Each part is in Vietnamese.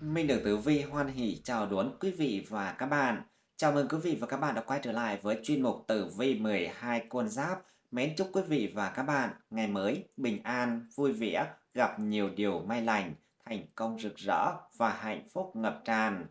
Minh được Tử Vi hoan hỷ chào đón quý vị và các bạn. Chào mừng quý vị và các bạn đã quay trở lại với chuyên mục Tử Vi 12 con giáp. Mến chúc quý vị và các bạn ngày mới bình an, vui vẻ, gặp nhiều điều may lành, thành công rực rỡ và hạnh phúc ngập tràn.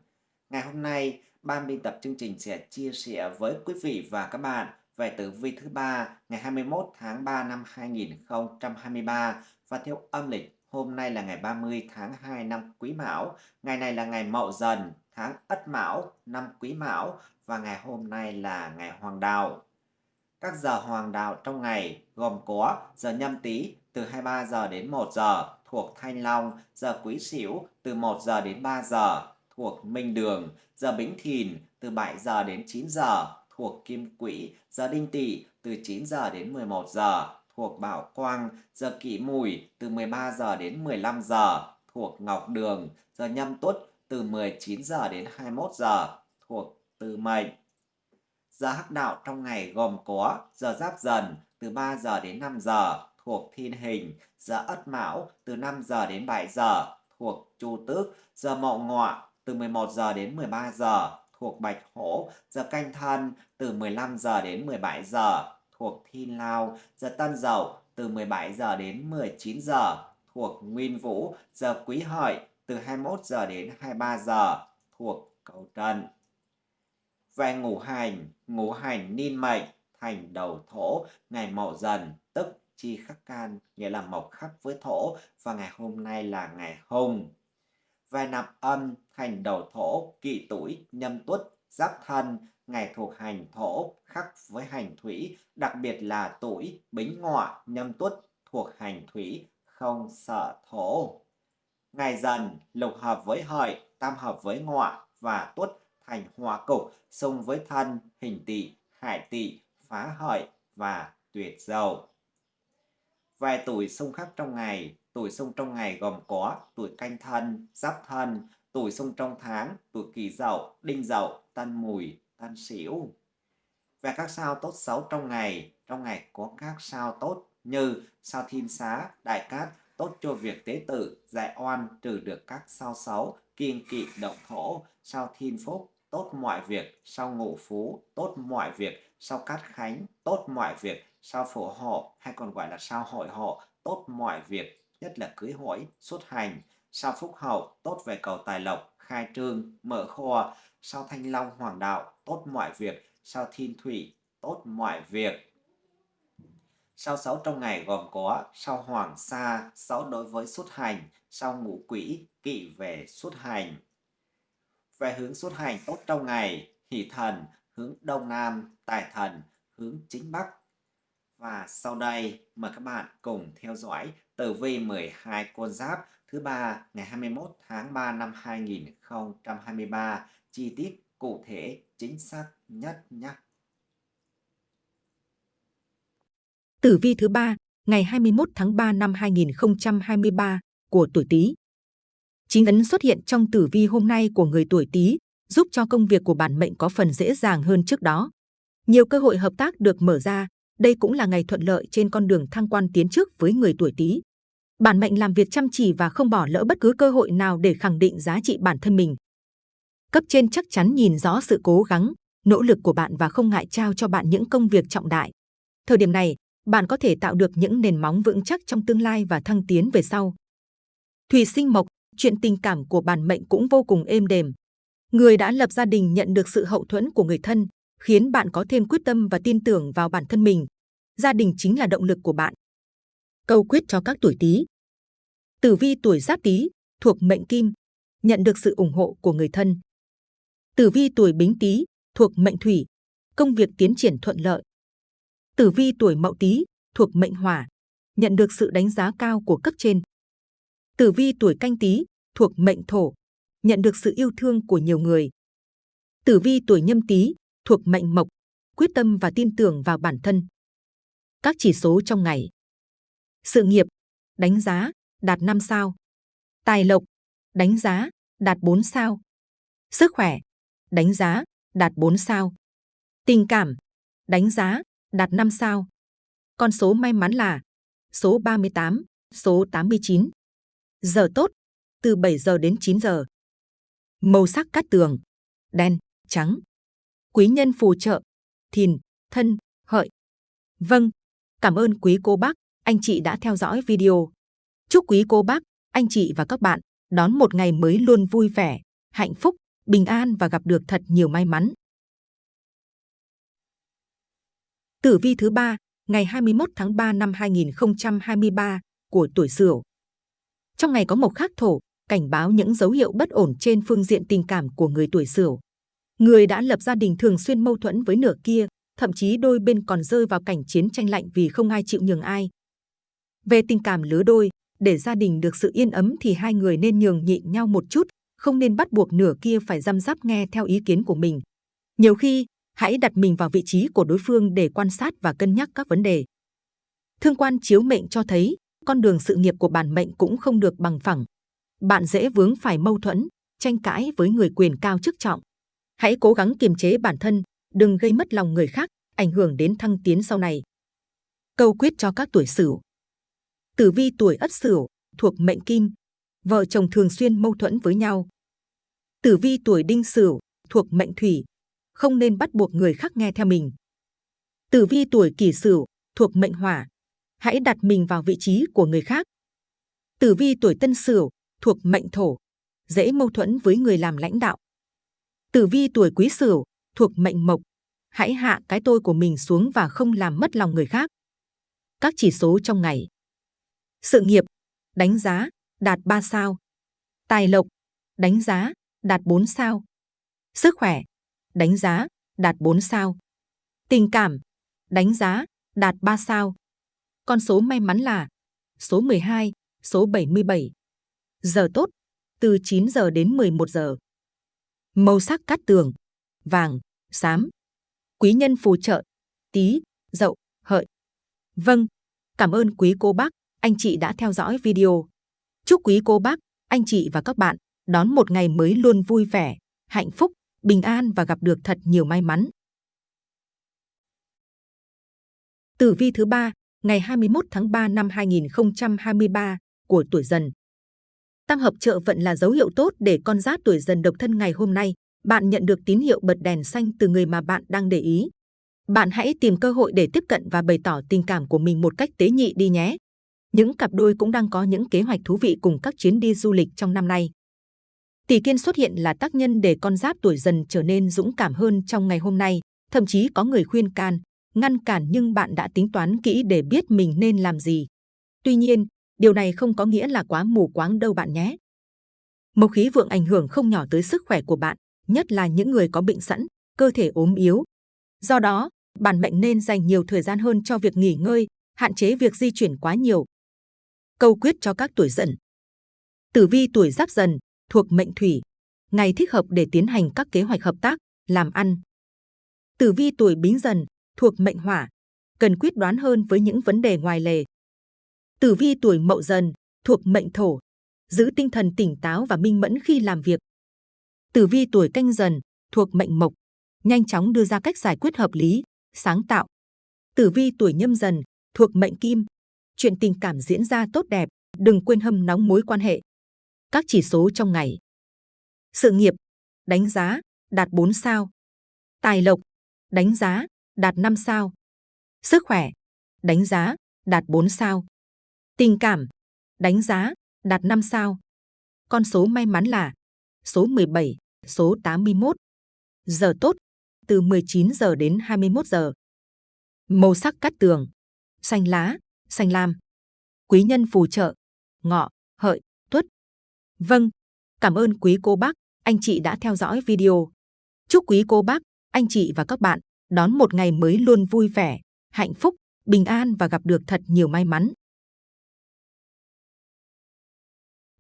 Ngày hôm nay, ban biên tập chương trình sẽ chia sẻ với quý vị và các bạn về tử vi thứ ba ngày 21 tháng 3 năm 2023 và theo âm lịch Hôm nay là ngày 30 tháng 2 năm Quý Mão, ngày này là ngày Mậu Dần, tháng Ất Mão, năm Quý Mão. Và ngày hôm nay là ngày Hoàng Đạo. Các giờ Hoàng Đạo trong ngày gồm có giờ nhâm tý từ 23 giờ đến 1 giờ thuộc Thanh Long, giờ Quý Sửu từ 1 giờ đến 3 giờ thuộc Minh Đường, giờ Bính Thìn từ 7 giờ đến 9 giờ thuộc Kim Quỹ, giờ Đinh Tỵ từ 9 giờ đến 11 giờ thuộc Bảo Quang, giờ Kỷ Mùi từ 13 giờ đến 15 giờ thuộc Ngọc Đường, giờ Nhâm Tuất từ 19 giờ đến 21 giờ thuộc Tư Mệnh. Giờ hắc đạo trong ngày gồm có giờ Giáp Dần từ 3 giờ đến 5 giờ thuộc Thiên Hình, giờ Ất Mão từ 5 giờ đến 7 giờ thuộc Chu Tước, giờ Mậu Ngọ từ 11 giờ đến 13 giờ thuộc Bạch Hổ, giờ Canh Thân từ 15 giờ đến 17 giờ thuộc Thiên Lao, giờ Tân Dậu từ 17 giờ đến 19 giờ thuộc Nguyên Vũ, giờ Quý Hợi từ 21 giờ đến 23 giờ thuộc Cầu Trần. Về ngũ hành, ngũ hành niên mệnh thành đầu thổ, ngày mậu dần tức chi khắc can, nghĩa là mộc khắc với thổ và ngày hôm nay là ngày hùng. Về nạp âm thành đầu thổ, kỵ tuổi, nhâm tuất, giáp thân ngày thuộc hành thổ khắc với hành thủy, đặc biệt là tuổi bính ngọ nhâm tuất thuộc hành thủy, không sợ thổ. Ngày dần lục hợp với hợi, tam hợp với ngọ và tuất thành hòa cục, xung với thân, hình tỵ, hải tỵ, phá hợi và tuyệt dầu. Vài tuổi xung khắc trong ngày, tuổi xung trong ngày gồm có tuổi canh thân, giáp thân, tuổi xung trong tháng, tuổi kỷ dậu, đinh dậu, tân mùi, tân xỉu. Về các sao tốt xấu trong ngày, trong ngày có các sao tốt như sao thiên xá, đại cát, tốt cho việc tế tử, giải oan, trừ được các sao xấu, kiên kỵ động thổ, sao thiên phúc, tốt mọi việc, sao ngũ phú, tốt mọi việc, sao cát khánh, tốt mọi việc, sao phổ hộ hay còn gọi là sao hội hộ, tốt mọi việc, nhất là cưới hỏi, xuất hành, sao phúc hậu, tốt về cầu tài lộc, khai trương, mở kho, sao thanh long hoàng đạo, tốt mọi việc, sao thiên thủy, tốt mọi việc. Sao xấu trong ngày gồm có sao hoàng sa, xấu đối với xuất hành, sao ngũ quỷ, kỵ về xuất hành. Về hướng xuất hành tốt trong ngày, hỷ thần, hướng đông nam, tài thần, hướng chính bắc. Và sau đây, mời các bạn cùng theo dõi tử vi 12 con giáp thứ ba ngày 21 tháng 3 năm 2023 chi tiết cụ thể chính xác nhất nhé. Tử vi thứ ba ngày 21 tháng 3 năm 2023 của tuổi Tý. Chính ấn xuất hiện trong tử vi hôm nay của người tuổi Tý giúp cho công việc của bản mệnh có phần dễ dàng hơn trước đó. Nhiều cơ hội hợp tác được mở ra, đây cũng là ngày thuận lợi trên con đường thăng quan tiến trước với người tuổi Tý. Bản mệnh làm việc chăm chỉ và không bỏ lỡ bất cứ cơ hội nào để khẳng định giá trị bản thân mình. Cấp trên chắc chắn nhìn rõ sự cố gắng, nỗ lực của bạn và không ngại trao cho bạn những công việc trọng đại. Thời điểm này, bạn có thể tạo được những nền móng vững chắc trong tương lai và thăng tiến về sau. Thủy sinh mộc, chuyện tình cảm của bản mệnh cũng vô cùng êm đềm. Người đã lập gia đình nhận được sự hậu thuẫn của người thân, khiến bạn có thêm quyết tâm và tin tưởng vào bản thân mình. Gia đình chính là động lực của bạn. Câu quyết cho các tuổi Tý. Tử vi tuổi Giáp Tý thuộc mệnh Kim, nhận được sự ủng hộ của người thân. Tử vi tuổi Bính Tý thuộc mệnh Thủy, công việc tiến triển thuận lợi. Tử vi tuổi Mậu Tý thuộc mệnh Hỏa, nhận được sự đánh giá cao của cấp trên. Tử vi tuổi Canh Tý thuộc mệnh Thổ, nhận được sự yêu thương của nhiều người. Tử vi tuổi Nhâm Tý thuộc mệnh Mộc, quyết tâm và tin tưởng vào bản thân. Các chỉ số trong ngày. Sự nghiệp, đánh giá, đạt 5 sao. Tài lộc, đánh giá, đạt 4 sao. Sức khỏe, đánh giá, đạt 4 sao. Tình cảm, đánh giá, đạt 5 sao. Con số may mắn là số 38, số 89. Giờ tốt, từ 7 giờ đến 9 giờ. Màu sắc cát tường, đen, trắng. Quý nhân phù trợ, thìn, thân, hợi. Vâng, cảm ơn quý cô bác, anh chị đã theo dõi video. Chúc quý cô bác, anh chị và các bạn đón một ngày mới luôn vui vẻ, hạnh phúc, bình an và gặp được thật nhiều may mắn. Tử vi thứ ba, ngày 21 tháng 3 năm 2023 của tuổi Sửu. Trong ngày có mộc khắc thổ, cảnh báo những dấu hiệu bất ổn trên phương diện tình cảm của người tuổi Sửu. Người đã lập gia đình thường xuyên mâu thuẫn với nửa kia, thậm chí đôi bên còn rơi vào cảnh chiến tranh lạnh vì không ai chịu nhường ai. Về tình cảm lứa đôi, để gia đình được sự yên ấm thì hai người nên nhường nhịn nhau một chút, không nên bắt buộc nửa kia phải răm rắp nghe theo ý kiến của mình. Nhiều khi, hãy đặt mình vào vị trí của đối phương để quan sát và cân nhắc các vấn đề. Thương quan chiếu mệnh cho thấy, con đường sự nghiệp của bản mệnh cũng không được bằng phẳng. Bạn dễ vướng phải mâu thuẫn, tranh cãi với người quyền cao chức trọng. Hãy cố gắng kiềm chế bản thân, đừng gây mất lòng người khác, ảnh hưởng đến thăng tiến sau này. Câu quyết cho các tuổi Sửu. Tử vi tuổi Ất Sửu thuộc mệnh Kim, vợ chồng thường xuyên mâu thuẫn với nhau. Tử vi tuổi Đinh Sửu thuộc mệnh Thủy, không nên bắt buộc người khác nghe theo mình. Tử vi tuổi Kỷ Sửu thuộc mệnh Hỏa, hãy đặt mình vào vị trí của người khác. Tử vi tuổi Tân Sửu thuộc mệnh Thổ, dễ mâu thuẫn với người làm lãnh đạo. Tử vi tuổi Quý Sửu thuộc mệnh Mộc, hãy hạ cái tôi của mình xuống và không làm mất lòng người khác. Các chỉ số trong ngày. Sự nghiệp, đánh giá, đạt 3 sao. Tài lộc, đánh giá, đạt 4 sao. Sức khỏe, đánh giá, đạt 4 sao. Tình cảm, đánh giá, đạt 3 sao. Con số may mắn là số 12, số 77. Giờ tốt, từ 9 giờ đến 11 giờ. Màu sắc cát tường, vàng, xám. Quý nhân phù trợ, tí, dậu, hợi. Vâng, cảm ơn quý cô bác, anh chị đã theo dõi video. Chúc quý cô bác, anh chị và các bạn đón một ngày mới luôn vui vẻ, hạnh phúc, bình an và gặp được thật nhiều may mắn. Tử vi thứ ba, ngày 21 tháng 3 năm 2023 của tuổi Dần. Tam hợp trợ vận là dấu hiệu tốt để con giáp tuổi Dần độc thân ngày hôm nay. Bạn nhận được tín hiệu bật đèn xanh từ người mà bạn đang để ý. Bạn hãy tìm cơ hội để tiếp cận và bày tỏ tình cảm của mình một cách tế nhị đi nhé. Những cặp đôi cũng đang có những kế hoạch thú vị cùng các chuyến đi du lịch trong năm nay. Tỷ kiên xuất hiện là tác nhân để con giáp tuổi dần trở nên dũng cảm hơn trong ngày hôm nay. Thậm chí có người khuyên can, ngăn cản nhưng bạn đã tính toán kỹ để biết mình nên làm gì. Tuy nhiên, điều này không có nghĩa là quá mù quáng đâu bạn nhé. Mộc khí vượng ảnh hưởng không nhỏ tới sức khỏe của bạn, nhất là những người có bệnh sẵn, cơ thể ốm yếu. Do đó, bản mệnh nên dành nhiều thời gian hơn cho việc nghỉ ngơi, hạn chế việc di chuyển quá nhiều. Câu quyết cho các tuổi dần. Tử vi tuổi giáp dần thuộc mệnh thủy, ngày thích hợp để tiến hành các kế hoạch hợp tác, làm ăn. Tử vi tuổi bính dần thuộc mệnh hỏa, cần quyết đoán hơn với những vấn đề ngoài lề. Tử vi tuổi mậu dần thuộc mệnh thổ, giữ tinh thần tỉnh táo và minh mẫn khi làm việc. Tử vi tuổi canh dần thuộc mệnh mộc, nhanh chóng đưa ra cách giải quyết hợp lý, sáng tạo. Tử vi tuổi nhâm dần thuộc mệnh kim, chuyện tình cảm diễn ra tốt đẹp, đừng quên hâm nóng mối quan hệ. Các chỉ số trong ngày. Sự nghiệp, đánh giá, đạt 4 sao. Tài lộc, đánh giá, đạt 5 sao. Sức khỏe, đánh giá, đạt 4 sao. Tình cảm, đánh giá, đạt 5 sao. Con số may mắn là số 17, số 81. Giờ tốt, từ 19 giờ đến 21 giờ. Màu sắc cát tường, xanh lá, xanh lam. Quý nhân phù trợ, ngọ, hợi, tuất. Vâng, cảm ơn quý cô bác, anh chị đã theo dõi video. Chúc quý cô bác, anh chị và các bạn đón một ngày mới luôn vui vẻ, hạnh phúc, bình an và gặp được thật nhiều may mắn.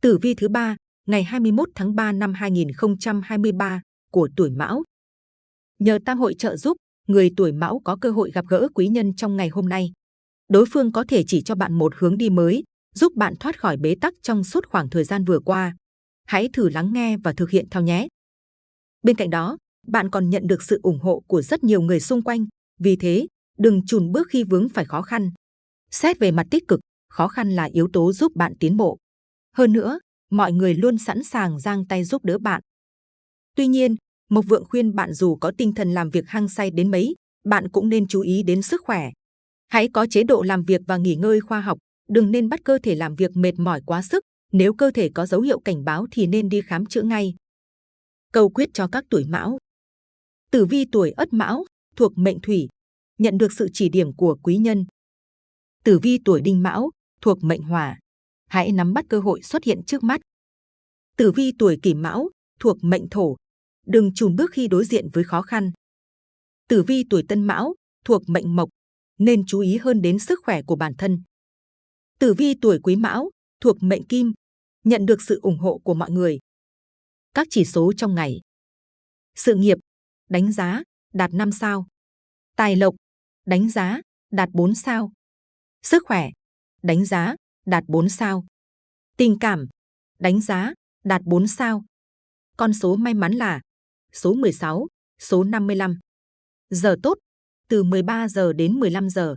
Tử vi thứ ba, ngày 21 tháng 3 năm 2023 của tuổi Mão. Nhờ tam hội trợ giúp, người tuổi Mão có cơ hội gặp gỡ quý nhân trong ngày hôm nay. Đối phương có thể chỉ cho bạn một hướng đi mới, giúp bạn thoát khỏi bế tắc trong suốt khoảng thời gian vừa qua. Hãy thử lắng nghe và thực hiện theo nhé. Bên cạnh đó, bạn còn nhận được sự ủng hộ của rất nhiều người xung quanh. Vì thế, đừng chùn bước khi vướng phải khó khăn. Xét về mặt tích cực, khó khăn là yếu tố giúp bạn tiến bộ. Hơn nữa, mọi người luôn sẵn sàng giang tay giúp đỡ bạn. Tuy nhiên, Mộc Vượng khuyên bạn dù có tinh thần làm việc hăng say đến mấy, bạn cũng nên chú ý đến sức khỏe. Hãy có chế độ làm việc và nghỉ ngơi khoa học, đừng nên bắt cơ thể làm việc mệt mỏi quá sức. Nếu cơ thể có dấu hiệu cảnh báo thì nên đi khám chữa ngay. Câu quyết cho các tuổi mão Tử vi tuổi ất mão, thuộc mệnh thủy, nhận được sự chỉ điểm của quý nhân. Tử vi tuổi đinh mão, thuộc mệnh hỏa, hãy nắm bắt cơ hội xuất hiện trước mắt. Tử vi tuổi kỷ mão, thuộc mệnh thổ, đừng chùn bước khi đối diện với khó khăn. Tử vi tuổi tân mão, thuộc mệnh mộc, nên chú ý hơn đến sức khỏe của bản thân. Tử vi tuổi quý mão, thuộc mệnh kim, nhận được sự ủng hộ của mọi người. Các chỉ số trong ngày. Sự nghiệp, đánh giá, đạt 5 sao. Tài lộc, đánh giá, đạt 4 sao. Sức khỏe, đánh giá, đạt 4 sao. Tình cảm, đánh giá, đạt 4 sao. Con số may mắn là số 16, số 55. Giờ tốt, từ 13 giờ đến 15 giờ.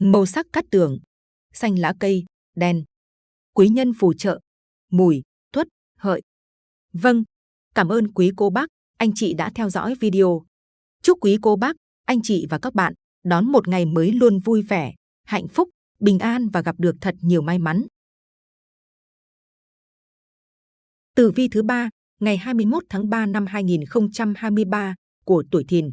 Màu sắc cắt tường, xanh lá cây, đen. Quý nhân phù trợ, mùi, tuất, hợi. Vâng, cảm ơn quý cô bác, anh chị đã theo dõi video. Chúc quý cô bác, anh chị và các bạn đón một ngày mới luôn vui vẻ, hạnh phúc, bình an và gặp được thật nhiều may mắn. Tử vi thứ ba, ngày 21 tháng 3 năm 2023 của tuổi Thìn.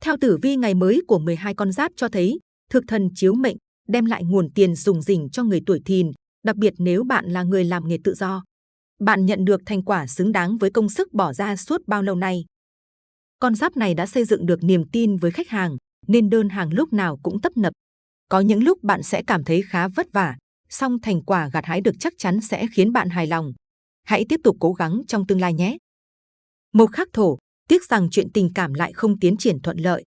Theo tử vi ngày mới của 12 con giáp cho thấy, thực thần chiếu mệnh đem lại nguồn tiền dùng dình cho người tuổi Thìn, đặc biệt nếu bạn là người làm nghề tự do. Bạn nhận được thành quả xứng đáng với công sức bỏ ra suốt bao lâu nay. Con giáp này đã xây dựng được niềm tin với khách hàng, nên đơn hàng lúc nào cũng tấp nập. Có những lúc bạn sẽ cảm thấy khá vất vả, song thành quả gặt hái được chắc chắn sẽ khiến bạn hài lòng. Hãy tiếp tục cố gắng trong tương lai nhé. Mộc khắc thổ, tiếc rằng chuyện tình cảm lại không tiến triển thuận lợi.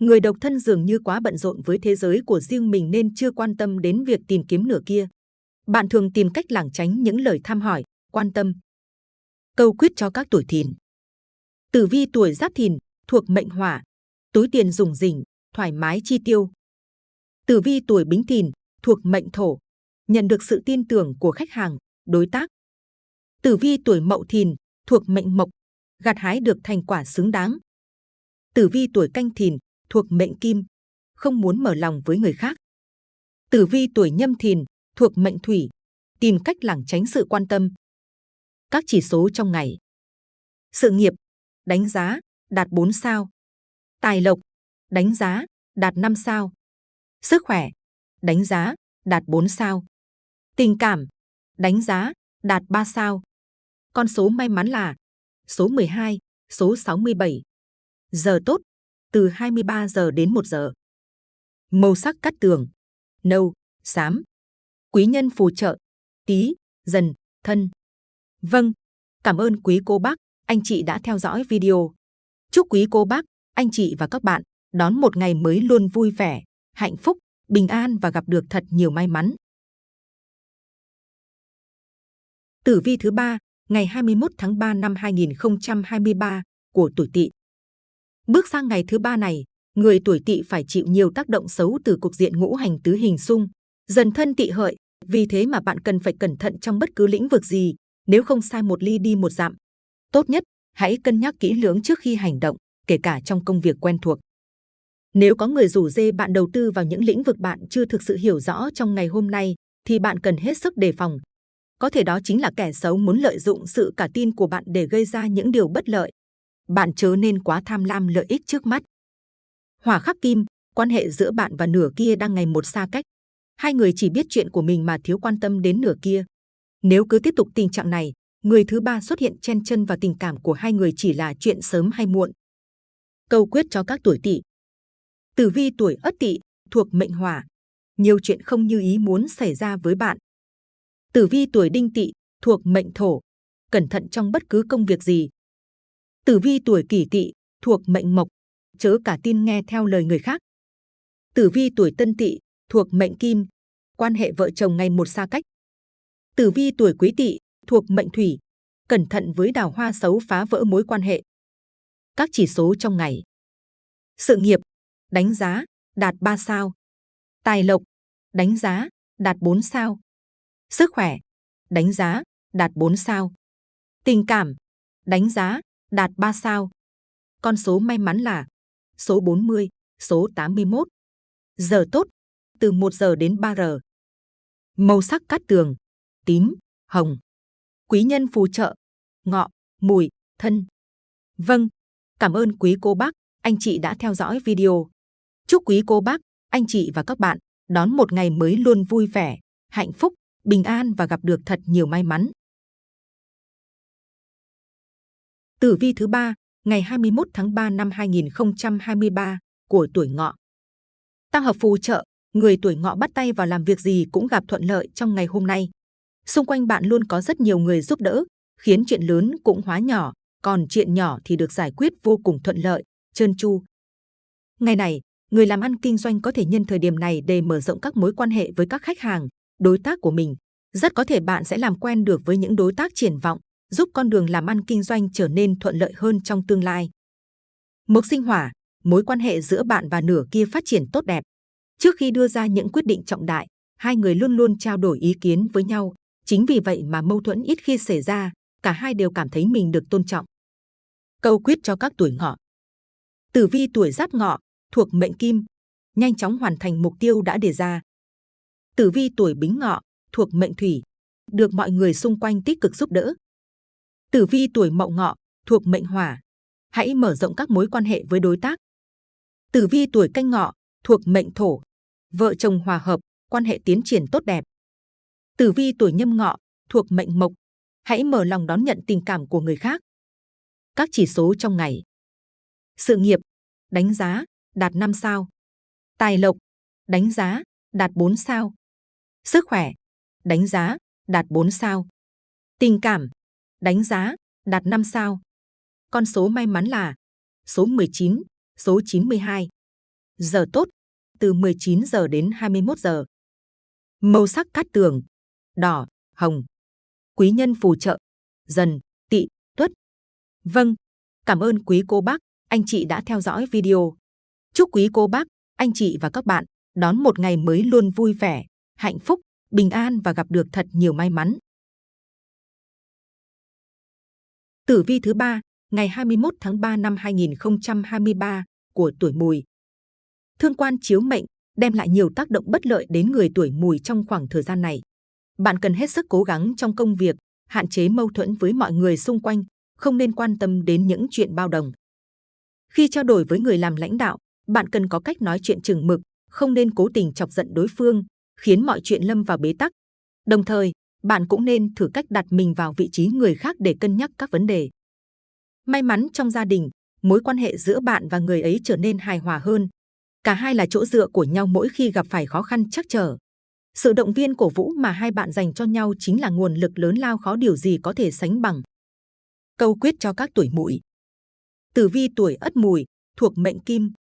Người độc thân dường như quá bận rộn với thế giới của riêng mình nên chưa quan tâm đến việc tìm kiếm nửa kia. Bạn thường tìm cách lảng tránh những lời thăm hỏi, quan tâm. Câu quyết cho các tuổi thìn. Tử vi tuổi giáp thìn, thuộc mệnh hỏa, túi tiền dùng rỉnh, thoải mái chi tiêu. Tử vi tuổi bính thìn, thuộc mệnh thổ, nhận được sự tin tưởng của khách hàng, đối tác. Tử vi tuổi mậu thìn, thuộc mệnh mộc, gặt hái được thành quả xứng đáng. Tử vi tuổi canh thìn, thuộc mệnh kim, không muốn mở lòng với người khác. Tử vi tuổi nhâm thìn, thuộc mệnh thủy, tìm cách lảng tránh sự quan tâm. Các chỉ số trong ngày. Sự nghiệp, đánh giá, đạt 4 sao. Tài lộc, đánh giá, đạt 5 sao. Sức khỏe, đánh giá, đạt 4 sao. Tình cảm, đánh giá, đạt 3 sao. Con số may mắn là số 12, số 67. Giờ tốt, từ 23 giờ đến 1 giờ. Màu sắc cắt tường, nâu, xám. Quý nhân phù trợ, tí, dần, thân. Vâng, cảm ơn quý cô bác, anh chị đã theo dõi video. Chúc quý cô bác, anh chị và các bạn đón một ngày mới luôn vui vẻ, hạnh phúc, bình an và gặp được thật nhiều may mắn. Tử vi thứ ba, ngày 21 tháng 3 năm 2023 của tuổi Tỵ. Bước sang ngày thứ ba này, người tuổi Tỵ phải chịu nhiều tác động xấu từ cục diện ngũ hành tứ hình xung, dần thân tỵ hợi. Vì thế mà bạn cần phải cẩn thận trong bất cứ lĩnh vực gì, nếu không sai một ly đi một dặm. Tốt nhất, hãy cân nhắc kỹ lưỡng trước khi hành động, kể cả trong công việc quen thuộc. Nếu có người rủ dê bạn đầu tư vào những lĩnh vực bạn chưa thực sự hiểu rõ trong ngày hôm nay, thì bạn cần hết sức đề phòng. Có thể đó chính là kẻ xấu muốn lợi dụng sự cả tin của bạn để gây ra những điều bất lợi. Bạn chớ nên quá tham lam lợi ích trước mắt. Hỏa khắc kim, quan hệ giữa bạn và nửa kia đang ngày một xa cách. Hai người chỉ biết chuyện của mình mà thiếu quan tâm đến nửa kia. Nếu cứ tiếp tục tình trạng này, người thứ ba xuất hiện chen chân vào tình cảm của hai người chỉ là chuyện sớm hay muộn. Câu quyết cho các tuổi tỵ. Tử vi tuổi ất tỵ thuộc mệnh hỏa, nhiều chuyện không như ý muốn xảy ra với bạn. Tử vi tuổi đinh tỵ thuộc mệnh thổ, cẩn thận trong bất cứ công việc gì. Tử vi tuổi kỷ tỵ thuộc mệnh mộc, chớ cả tin nghe theo lời người khác. Tử vi tuổi tân tỵ thuộc mệnh kim, quan hệ vợ chồng ngày một xa cách. Tử vi tuổi quý tỵ thuộc mệnh thủy, cẩn thận với đào hoa xấu phá vỡ mối quan hệ. Các chỉ số trong ngày. Sự nghiệp, đánh giá, đạt 3 sao. Tài lộc, đánh giá, đạt 4 sao. Sức khỏe, đánh giá, đạt 4 sao. Tình cảm, đánh giá, đạt 3 sao. Con số may mắn là số 40, số 81. Giờ tốt, từ 1 giờ đến 3 giờ. Màu sắc cát tường, tím, hồng. Quý nhân phù trợ, ngọ, mùi, thân. Vâng, cảm ơn quý cô bác, anh chị đã theo dõi video. Chúc quý cô bác, anh chị và các bạn đón một ngày mới luôn vui vẻ, hạnh phúc, bình an và gặp được thật nhiều may mắn. Tử vi thứ ba, ngày 21 tháng 3 năm 2023 của tuổi ngọ. Tam hợp phù trợ, người tuổi ngọ bắt tay vào làm việc gì cũng gặp thuận lợi trong ngày hôm nay. Xung quanh bạn luôn có rất nhiều người giúp đỡ, khiến chuyện lớn cũng hóa nhỏ, còn chuyện nhỏ thì được giải quyết vô cùng thuận lợi, trơn tru. Ngày này, người làm ăn kinh doanh có thể nhân thời điểm này để mở rộng các mối quan hệ với các khách hàng, đối tác của mình. Rất có thể bạn sẽ làm quen được với những đối tác triển vọng, giúp con đường làm ăn kinh doanh trở nên thuận lợi hơn trong tương lai. Mộc sinh hỏa, mối quan hệ giữa bạn và nửa kia phát triển tốt đẹp. Trước khi đưa ra những quyết định trọng đại, hai người luôn luôn trao đổi ý kiến với nhau. Chính vì vậy mà mâu thuẫn ít khi xảy ra, cả hai đều cảm thấy mình được tôn trọng. Câu quyết cho các tuổi ngọ. Tử vi tuổi giáp ngọ, thuộc mệnh kim, nhanh chóng hoàn thành mục tiêu đã đề ra. Tử vi tuổi bính ngọ, thuộc mệnh thủy, được mọi người xung quanh tích cực giúp đỡ. Tử vi tuổi mậu ngọ, thuộc mệnh hỏa, hãy mở rộng các mối quan hệ với đối tác. Tử vi tuổi canh ngọ, thuộc mệnh thổ, vợ chồng hòa hợp, quan hệ tiến triển tốt đẹp. Tử vi tuổi nhâm ngọ, thuộc mệnh mộc, hãy mở lòng đón nhận tình cảm của người khác. Các chỉ số trong ngày. Sự nghiệp, đánh giá, đạt 5 sao. Tài lộc, đánh giá, đạt 4 sao. Sức khỏe, đánh giá, đạt 4 sao. Tình cảm, đánh giá, đạt 5 sao. Con số may mắn là số 19, số 92. Giờ tốt, từ 19 giờ đến 21 giờ. Màu sắc cát tường, đỏ, hồng. Quý nhân phù trợ, dần, tị, tuất. Vâng, cảm ơn quý cô bác, anh chị đã theo dõi video. Chúc quý cô bác, anh chị và các bạn đón một ngày mới luôn vui vẻ, hạnh phúc, bình an và gặp được thật nhiều may mắn. Tử vi thứ ba, ngày 21 tháng 3 năm 2023 của tuổi Mùi. Thương quan chiếu mệnh đem lại nhiều tác động bất lợi đến người tuổi Mùi trong khoảng thời gian này. Bạn cần hết sức cố gắng trong công việc, hạn chế mâu thuẫn với mọi người xung quanh, không nên quan tâm đến những chuyện bao đồng. Khi trao đổi với người làm lãnh đạo, bạn cần có cách nói chuyện chừng mực, không nên cố tình chọc giận đối phương, khiến mọi chuyện lâm vào bế tắc. Đồng thời, bạn cũng nên thử cách đặt mình vào vị trí người khác để cân nhắc các vấn đề. May mắn trong gia đình, mối quan hệ giữa bạn và người ấy trở nên hài hòa hơn. Cả hai là chỗ dựa của nhau mỗi khi gặp phải khó khăn chắc trở. Sự động viên cổ vũ mà hai bạn dành cho nhau chính là nguồn lực lớn lao khó điều gì có thể sánh bằng. Câu quyết cho các tuổi mùi. Tử vi tuổi ất mùi, thuộc mệnh kim,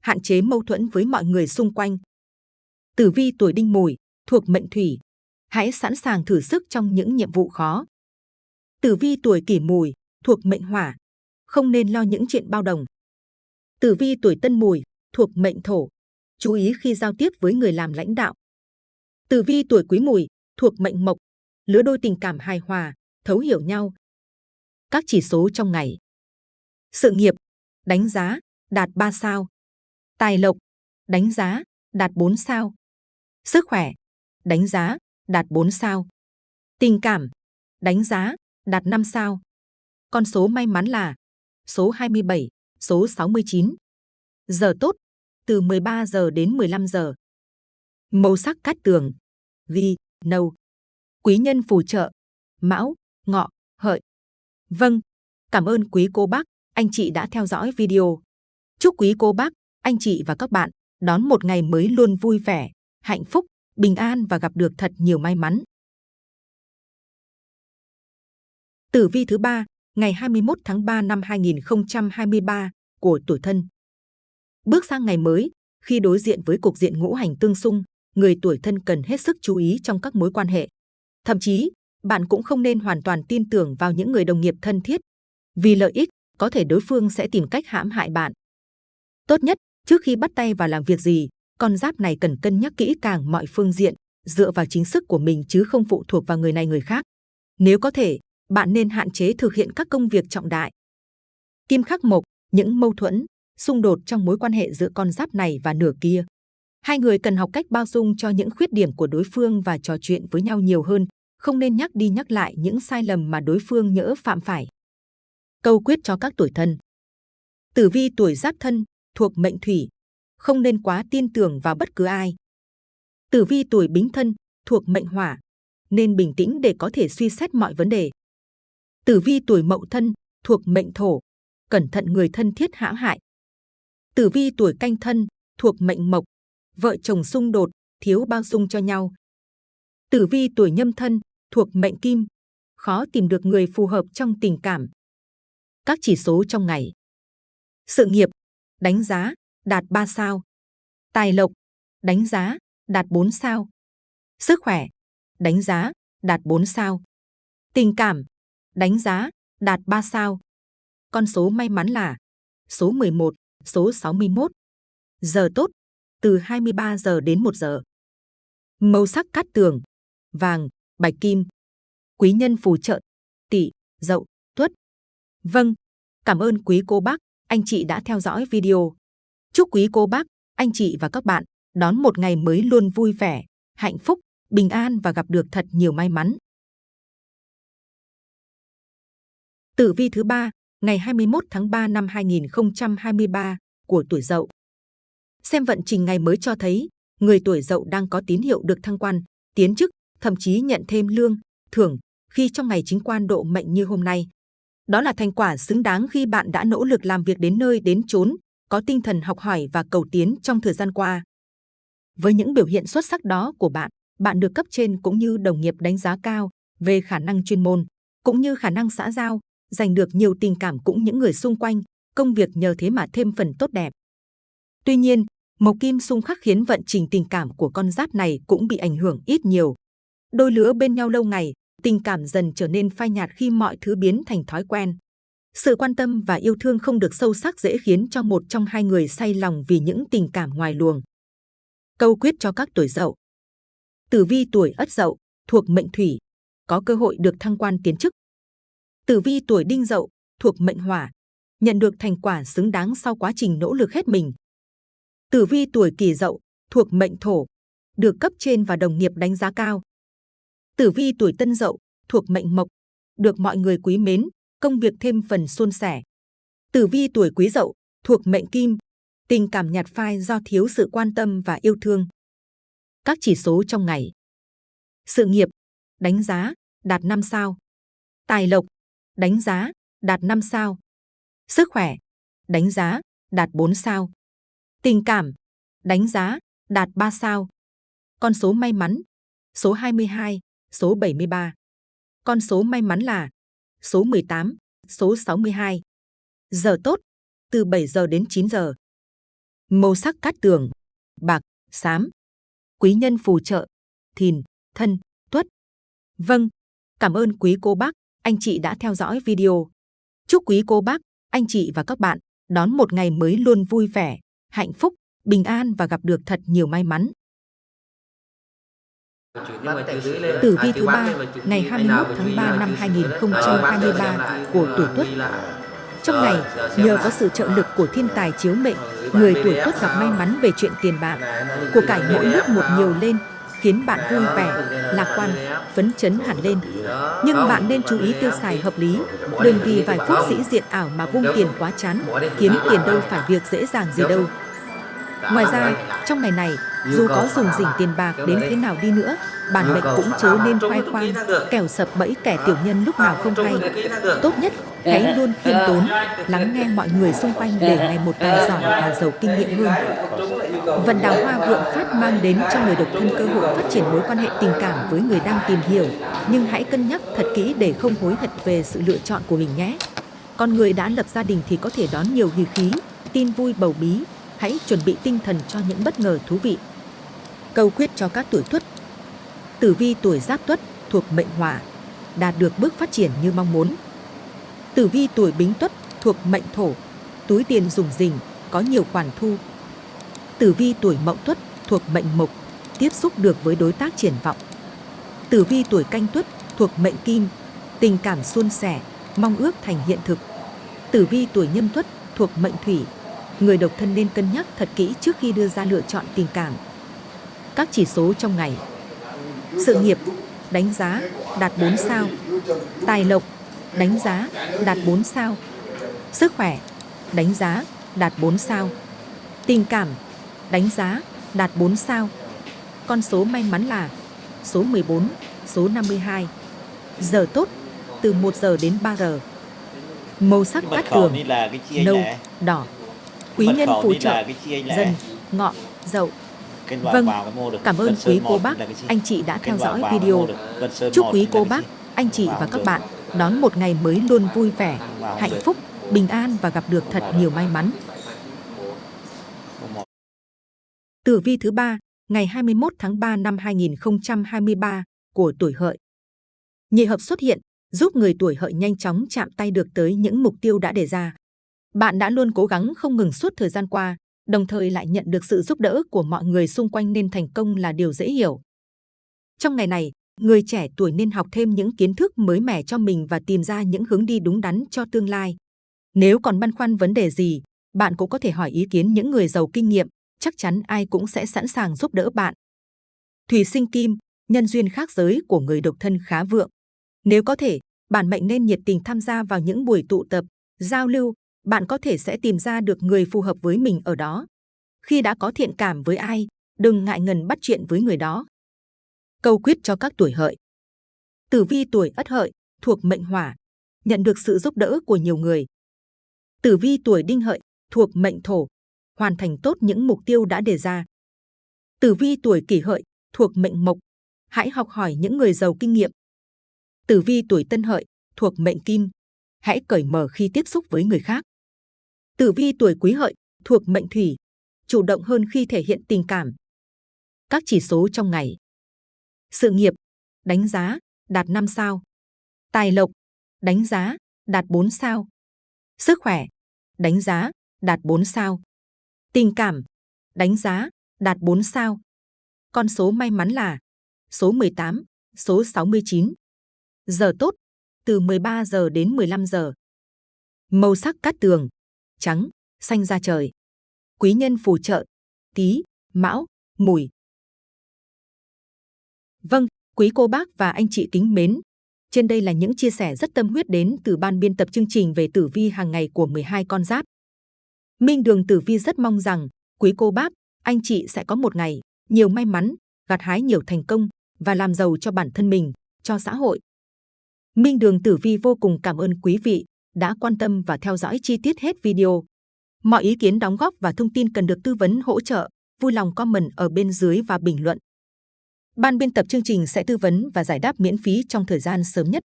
hạn chế mâu thuẫn với mọi người xung quanh. Tử vi tuổi đinh mùi, thuộc mệnh thủy, hãy sẵn sàng thử sức trong những nhiệm vụ khó. Tử vi tuổi kỷ mùi, thuộc mệnh hỏa, không nên lo những chuyện bao đồng. Tử vi tuổi tân mùi, thuộc mệnh thổ, chú ý khi giao tiếp với người làm lãnh đạo. Tử vi tuổi quý mùi, thuộc mệnh mộc, lứa đôi tình cảm hài hòa, thấu hiểu nhau. Các chỉ số trong ngày. Sự nghiệp, đánh giá, đạt 3 sao. Tài lộc, đánh giá, đạt 4 sao. Sức khỏe, đánh giá, đạt 4 sao. Tình cảm, đánh giá, đạt 5 sao. Con số may mắn là số 27, số 69. Giờ tốt, từ 13 giờ đến 15 giờ. Màu sắc cát tường, ghi, nâu. Quý nhân phù trợ, mão, ngọ, hợi. Vâng, cảm ơn quý cô bác, anh chị đã theo dõi video. Chúc quý cô bác, anh chị và các bạn đón một ngày mới luôn vui vẻ, hạnh phúc, bình an và gặp được thật nhiều may mắn. Tử vi thứ ba, ngày 21 tháng 3 năm 2023 của tuổi thân. Bước sang ngày mới, khi đối diện với cục diện ngũ hành tương xung, người tuổi thân cần hết sức chú ý trong các mối quan hệ. Thậm chí, bạn cũng không nên hoàn toàn tin tưởng vào những người đồng nghiệp thân thiết. Vì lợi ích, có thể đối phương sẽ tìm cách hãm hại bạn. Tốt nhất, trước khi bắt tay vào làm việc gì, con giáp này cần cân nhắc kỹ càng mọi phương diện, dựa vào chính sức của mình chứ không phụ thuộc vào người này người khác. Nếu có thể, bạn nên hạn chế thực hiện các công việc trọng đại. Kim khắc mộc, những mâu thuẫn, xung đột trong mối quan hệ giữa con giáp này và nửa kia. Hai người cần học cách bao dung cho những khuyết điểm của đối phương và trò chuyện với nhau nhiều hơn, không nên nhắc đi nhắc lại những sai lầm mà đối phương nhỡ phạm phải. Câu quyết cho các tuổi thân Tử vi tuổi giáp thân, thuộc mệnh thủy, không nên quá tin tưởng vào bất cứ ai. Tử vi tuổi bính thân, thuộc mệnh hỏa, nên bình tĩnh để có thể suy xét mọi vấn đề. Tử vi tuổi mậu thân, thuộc mệnh thổ, cẩn thận người thân thiết hãm hại. Tử vi tuổi canh thân, thuộc mệnh mộc, vợ chồng xung đột, thiếu bao dung cho nhau. Tử vi tuổi nhâm thân, thuộc mệnh kim, khó tìm được người phù hợp trong tình cảm. Các chỉ số trong ngày. Sự nghiệp, đánh giá, đạt 3 sao. Tài lộc, đánh giá, đạt 4 sao. Sức khỏe, đánh giá, đạt 4 sao. Tình cảm, đánh giá, đạt 3 sao. Con số may mắn là số 11, số 61. Giờ tốt, từ 23 giờ đến 1 giờ. Màu sắc cát tường, vàng, bạch kim. Quý nhân phù trợ, tỵ, dậu, tuất. Vâng, cảm ơn quý cô bác, anh chị đã theo dõi video. Chúc quý cô bác, anh chị và các bạn đón một ngày mới luôn vui vẻ, hạnh phúc, bình an và gặp được thật nhiều may mắn. Tử vi thứ ba, ngày 21 tháng 3 năm 2023 của tuổi Dậu. Xem vận trình ngày mới cho thấy, người tuổi Dậu đang có tín hiệu được thăng quan, tiến chức, thậm chí nhận thêm lương, thưởng khi trong ngày chính quan độ mệnh như hôm nay. Đó là thành quả xứng đáng khi bạn đã nỗ lực làm việc đến nơi đến chốn, có tinh thần học hỏi và cầu tiến trong thời gian qua. Với những biểu hiện xuất sắc đó của bạn, bạn được cấp trên cũng như đồng nghiệp đánh giá cao về khả năng chuyên môn, cũng như khả năng xã giao, giành được nhiều tình cảm cũng những người xung quanh, công việc nhờ thế mà thêm phần tốt đẹp. Tuy nhiên, mộc kim xung khắc khiến vận trình tình cảm của con giáp này cũng bị ảnh hưởng ít nhiều. Đôi lứa bên nhau lâu ngày, tình cảm dần trở nên phai nhạt khi mọi thứ biến thành thói quen. Sự quan tâm và yêu thương không được sâu sắc dễ khiến cho một trong hai người say lòng vì những tình cảm ngoài luồng. Câu quyết cho các tuổi dậu Tử vi tuổi ất dậu, thuộc mệnh thủy, có cơ hội được thăng quan tiến chức. Tử vi tuổi đinh dậu, thuộc mệnh hỏa, nhận được thành quả xứng đáng sau quá trình nỗ lực hết mình. Tử vi tuổi kỷ dậu, thuộc mệnh thổ, được cấp trên và đồng nghiệp đánh giá cao. Tử vi tuổi tân dậu, thuộc mệnh mộc, được mọi người quý mến, công việc thêm phần suôn sẻ. Tử vi tuổi quý dậu, thuộc mệnh kim, tình cảm nhạt phai do thiếu sự quan tâm và yêu thương. Các chỉ số trong ngày. Sự nghiệp, đánh giá, đạt 5 sao. Tài lộc, đánh giá, đạt 5 sao. Sức khỏe, đánh giá, đạt 4 sao. Tình cảm, đánh giá, đạt 3 sao. Con số may mắn, số 22, số 73. Con số may mắn là số 18, số 62. Giờ tốt, từ 7 giờ đến 9 giờ. Màu sắc cát tường, bạc, xám. Quý nhân phù trợ, thìn, thân, tuất. Vâng, cảm ơn quý cô bác, anh chị đã theo dõi video. Chúc quý cô bác, anh chị và các bạn đón một ngày mới luôn vui vẻ, hạnh phúc, bình an và gặp được thật nhiều may mắn. Tử vi thứ ba ngày 21 tháng 3 năm 2023 của tuổi Tuất. Trong ngày, nhờ có sự trợ lực của thiên tài chiếu mệnh, người tuổi Tuất gặp may mắn về chuyện tiền bạc, của cải mỗi lúc một nhiều lên, khiến bạn vui vẻ, lạc quan, phấn chấn hẳn lên. Nhưng bạn nên chú ý tiêu xài hợp lý, đừng vì vài phút sĩ diện ảo mà vung tiền quá chán, kiếm tiền đâu phải việc dễ dàng gì đâu. Ngoài ra, trong ngày này, dù có dùng dỉnh tiền bạc đến thế nào đi nữa, bản mệnh cũng chớ nên khoe khoang, kẻo sập bẫy kẻ tiểu nhân lúc nào không hay. Tốt nhất, hãy luôn khiêm tốn, lắng nghe mọi người xung quanh để ngày một càng giỏi và giàu kinh nghiệm hơn. Vận đào hoa vượng phát mang đến cho người độc thân cơ hội phát triển mối quan hệ tình cảm với người đang tìm hiểu, nhưng hãy cân nhắc thật kỹ để không hối hận về sự lựa chọn của mình nhé. Con người đã lập gia đình thì có thể đón nhiều hỉ khí, tin vui bầu bí, hãy chuẩn bị tinh thần cho những bất ngờ thú vị. Câu quyết cho các tuổi tuất Tử vi tuổi giáp tuất thuộc mệnh hỏa, đạt được bước phát triển như mong muốn. Tử vi tuổi bính tuất thuộc mệnh thổ, túi tiền dùng dình, có nhiều khoản thu. Tử vi tuổi mậu tuất thuộc mệnh mộc, tiếp xúc được với đối tác triển vọng. Tử vi tuổi canh tuất thuộc mệnh kim, tình cảm suôn sẻ, mong ước thành hiện thực. Tử vi tuổi nhâm tuất thuộc mệnh thủy, người độc thân nên cân nhắc thật kỹ trước khi đưa ra lựa chọn tình cảm. Các chỉ số trong ngày. Sự nghiệp, đánh giá, đạt 4 sao. Tài lộc, đánh giá, đạt 4 sao. Sức khỏe, đánh giá, đạt 4 sao. Tình cảm, đánh giá, đạt 4 sao. Con số may mắn là số 14, số 52 Giờ tốt, từ 1 giờ đến 3 giờ. Màu sắc cát tường,nâu, đỏ. Quý nhân phùtrợ, dần, ngọ, dậu Vâng, Cảm ơn quý cô bác, anh chị đã theo dõi video. Chúc quý cô bác, anh chị và các bạn đón một ngày mới luôn vui vẻ, hạnh phúc, bình an và gặp được thật nhiều may mắn. Tử vi thứ ba, ngày 21 tháng 3 năm 2023 của tuổi hợi. Nhị hợp xuất hiện, giúp người tuổi hợi nhanh chóng chạm tay được tới những mục tiêu đã đề ra. Bạn đã luôn cố gắng không ngừng suốt thời gian qua, đồng thời lại nhận được sự giúp đỡ của mọi người xung quanh nên thành công là điều dễ hiểu. Trong ngày này, người trẻ tuổi nên học thêm những kiến thức mới mẻ cho mình và tìm ra những hướng đi đúng đắn cho tương lai. Nếu còn băn khoăn vấn đề gì, bạn cũng có thể hỏi ý kiến những người giàu kinh nghiệm, chắc chắn ai cũng sẽ sẵn sàng giúp đỡ bạn. Thủy sinh kim, nhân duyên khác giới của người độc thân khá vượng. Nếu có thể, bản mệnh nên nhiệt tình tham gia vào những buổi tụ tập, giao lưu, bạn có thể sẽ tìm ra được người phù hợp với mình ở đó. Khi đã có thiện cảm với ai, đừng ngại ngần bắt chuyện với người đó. Câu quyết cho các tuổi hợi. Tử vi tuổi ất hợi, thuộc mệnh hỏa, nhận được sự giúp đỡ của nhiều người. Tử vi tuổi đinh hợi, thuộc mệnh thổ, hoàn thành tốt những mục tiêu đã đề ra. Tử vi tuổi kỷ hợi, thuộc mệnh mộc, hãy học hỏi những người giàu kinh nghiệm. Tử vi tuổi tân hợi, thuộc mệnh kim, hãy cởi mở khi tiếp xúc với người khác. Tử vi tuổi quý hợi, thuộc mệnh thủy, chủ động hơn khi thể hiện tình cảm. Các chỉ số trong ngày. Sự nghiệp, đánh giá, đạt 5 sao. Tài lộc, đánh giá, đạt 4 sao. Sức khỏe, đánh giá, đạt 4 sao. Tình cảm, đánh giá, đạt 4 sao. Con số may mắn là số 18, số 69. Giờ tốt, từ 13 giờ đến 15 giờ. Màu sắc cát tường, trắng, xanh da trời. Quý nhân phù trợ, tí, mão, mùi. Vâng, quý cô bác và anh chị kính mến. Trên đây là những chia sẻ rất tâm huyết đến từ ban biên tập chương trình về tử vi hàng ngày của 12 con giáp. Minh Đường Tử Vi rất mong rằng quý cô bác, anh chị sẽ có một ngày nhiều may mắn, gặt hái nhiều thành công và làm giàu cho bản thân mình, cho xã hội. Minh Đường Tử Vi vô cùng cảm ơn quý vị đã quan tâm và theo dõi chi tiết hết video. Mọi ý kiến đóng góp và thông tin cần được tư vấn hỗ trợ, vui lòng comment ở bên dưới và bình luận. Ban biên tập chương trình sẽ tư vấn và giải đáp miễn phí trong thời gian sớm nhất.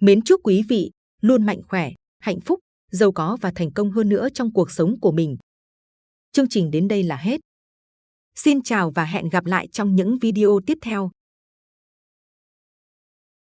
Mến chúc quý vị luôn mạnh khỏe, hạnh phúc, giàu có và thành công hơn nữa trong cuộc sống của mình. Chương trình đến đây là hết. Xin chào và hẹn gặp lại trong những video tiếp theo.